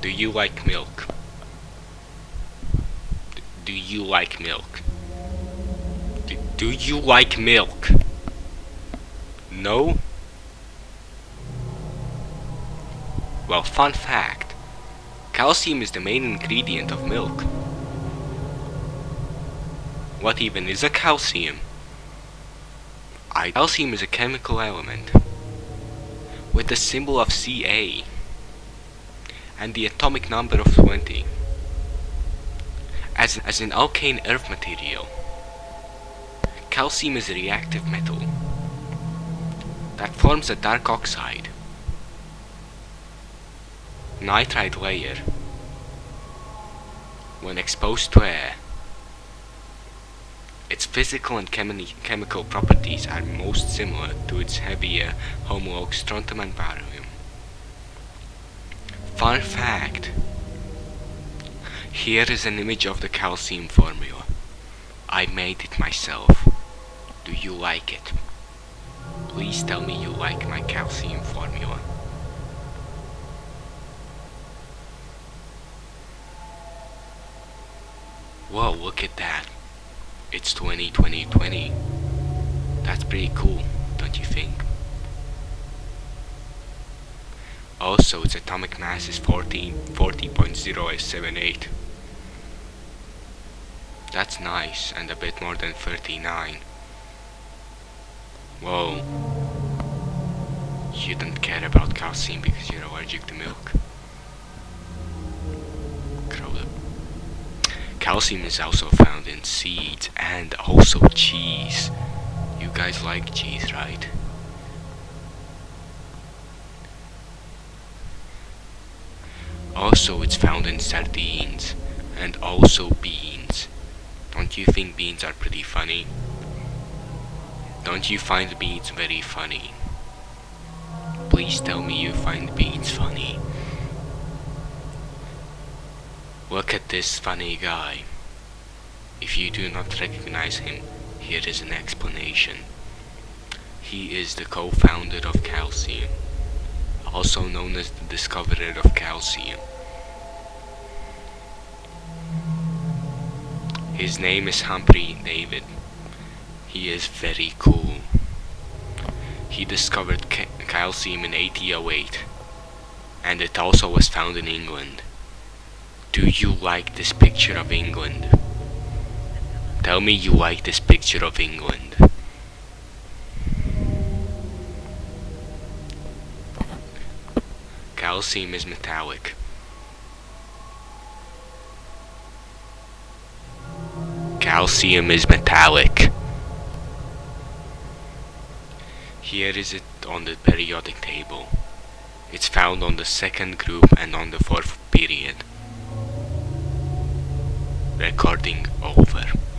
Do you like milk? Do you like milk? D- Do you like milk? No? Well, fun fact. Calcium is the main ingredient of milk. What even is a calcium? I calcium is a chemical element with the symbol of Ca and the atomic number of 20 as, as an alkane earth material. Calcium is a reactive metal that forms a dark oxide nitride layer when exposed to air. Its physical and chemi chemical properties are most similar to its heavier homologue strontium and barium. Fun fact. Here is an image of the calcium formula. I made it myself. Do you like it? Please tell me you like my calcium formula. Whoa, look at that. It's 20 20 20. That's pretty cool, don't you think? Also, its atomic mass is 40 40.078. That's nice, and a bit more than 39. Whoa. You don't care about calcium because you're allergic to milk. Calcium is also found in seeds and also cheese. You guys like cheese, right? Also, it's found in sardines and also beans. Don't you think beans are pretty funny? Don't you find beans very funny? Please tell me you find beans funny. Look at this funny guy. If you do not recognize him, here is an explanation. He is the co-founder of Calcium, also known as the discoverer of calcium. His name is Humphrey David. He is very cool. He discovered ca calcium in 1808, and it also was found in England. Do you like this picture of England? Tell me you like this picture of England. Calcium is metallic. Calcium is metallic. Here is it on the periodic table. It's found on the second group and on the fourth period. Recording over.